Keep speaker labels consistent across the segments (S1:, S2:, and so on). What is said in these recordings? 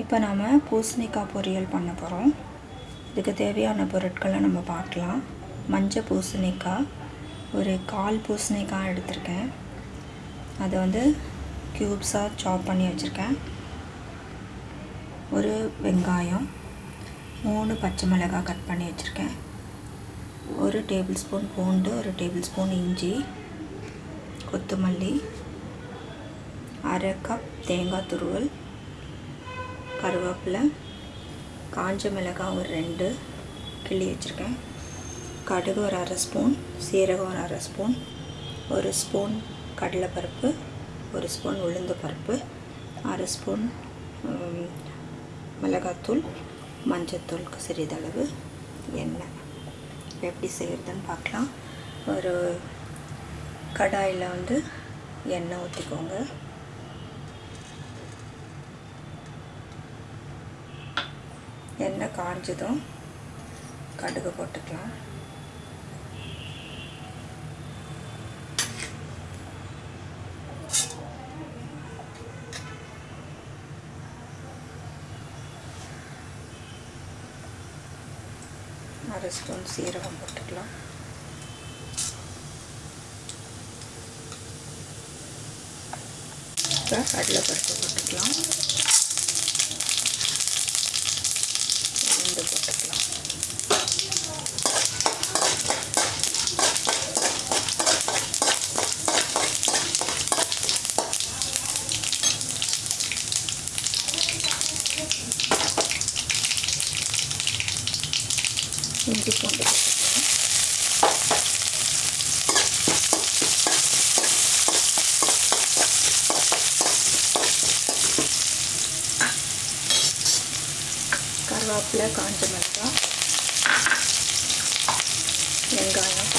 S1: இப்போ நாம் பூசணிக்காய் பொரியல் பண்ண போகிறோம் இதுக்கு தேவையான பொருட்களை நம்ம பார்க்கலாம். மஞ்சள் பூசணிக்காய் ஒரு கால் பூசணிக்காய் எடுத்திருக்கேன். அதை வந்து க்யூப்ஸாக சாப் பண்ணி வச்சுருக்கேன். ஒரு வெங்காயம் மூணு பச்சை மிளகாய் கட் பண்ணி வச்சுருக்கேன். ஒரு டேபிள் ஸ்பூன் பூண்டு ஒரு டேபிள் ஸ்பூன் இஞ்சி கொத்தமல்லி அரை கப் தேங்காய் துருவல் கருவேப்பிலை காஞ்ச மிளகாய் ஒரு ரெண்டு கிள்ளி வச்சுருக்கேன். கடுகு ஒரு அரை ஸ்பூன் சீரகம் ஒரு அரை ஸ்பூன் ஒரு ஸ்பூன் கடலைப்பருப்பு ஒரு ஸ்பூன் உளுந்து பருப்பு அரை ஸ்பூன் மிளகாத்தூள் மஞ்சத்தூளுக்கு சிறிதளவு எண்ணெய். எப்படி செய்கிறதுன்னு பார்க்கலாம். ஒரு கடாயில் வந்து எண்ணெய் ஊற்றிக்கோங்க எண்ணெய் காஞ்சதும் கடுகு போட்டுக்கலாம். அரை ஸ்பூன் சீரகம் போட்டுக்கலாம். இப்போ கடலைப்பருப்பு போட்டுக்கலாம் உளுந்து போட்டுக்கலாம் இஞ்சி பூண்டு போட்டுக்கலாம் கருவேப்பிலை காஞ்ச மிளகாய் வெங்காயம்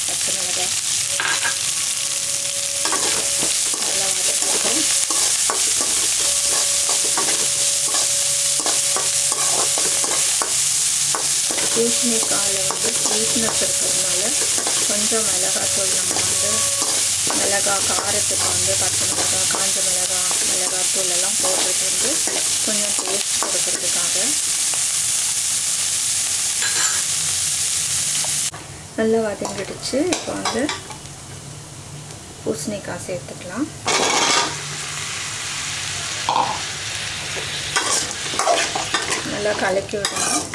S1: பச்சை மிளகாய் நல்லா வதக்கிட்டு பூசணிக்காயில் வந்து ஸ்வீட்னஸ் இருக்கிறதுனால கொஞ்சம் மிளகாத்தூள் நம்ம வந்து மிளகாய் காரத்துக்கு வந்து பச்சை மிளகாய் காஞ்ச மிளகாய் மிளகாத்தூள் எல்லாம் போடுறது வந்து கொஞ்சம் டேஸ்ட் கொடுக்கறதுக்காக. நல்லா வதங்கிடுச்சு. இப்போ வந்து பூசணிக்காய் சேர்த்துக்கலாம். நல்லா கலக்கி விடணும்.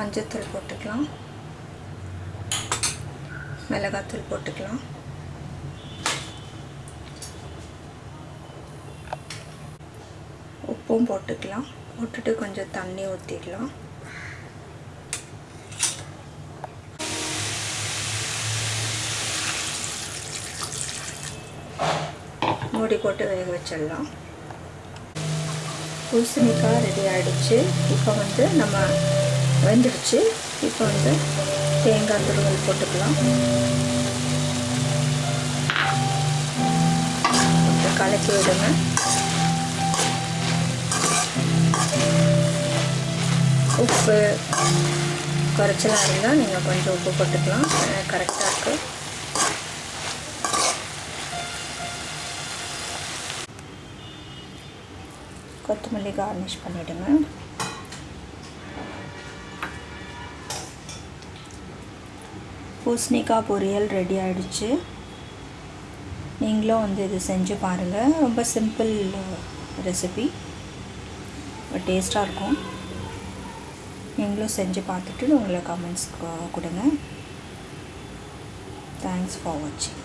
S1: மஞ்சத்தூள் போட்டுக்கலாம். மிளகாத்தூள் போட்டுக்கலாம். உப்பும் போட்டுக்கலாம். போட்டுட்டு கொஞ்சம் தண்ணி ஊற்றிக்கலாம் மூடி போட்டு வேக வச்சிடலாம். பூசணிக்காய் ரெடி ஆகிடுச்சு இப்போ வந்து நம்ம வெந்துடுச்சு. இப்போ வந்து தேங்காய் துருவல் போட்டுக்கலாம். கொஞ்சம் கலக்கி விடுங்க. உப்பு குறைச்சலாக இருந்தால் நீங்கள் கொஞ்சம் உப்பு போட்டுக்கலாம். கரெக்டாக இருக்குது கொத்தமல்லி கார்னிஷ் பண்ணிவிடுங்க பூசணிக்காய் பொரியல் ரெடி ஆகிடுச்சு நீங்களும் வந்து இது செஞ்சு பாருங்கள் ரொம்ப சிம்பிள் ரெசிபி டேஸ்ட்டாக இருக்கும். நீங்களும் செஞ்சு பார்த்துட்டு உங்களை கமெண்ட்ஸ் கொடுங்க. தேங்க்ஸ் ஃபார் வாட்சிங்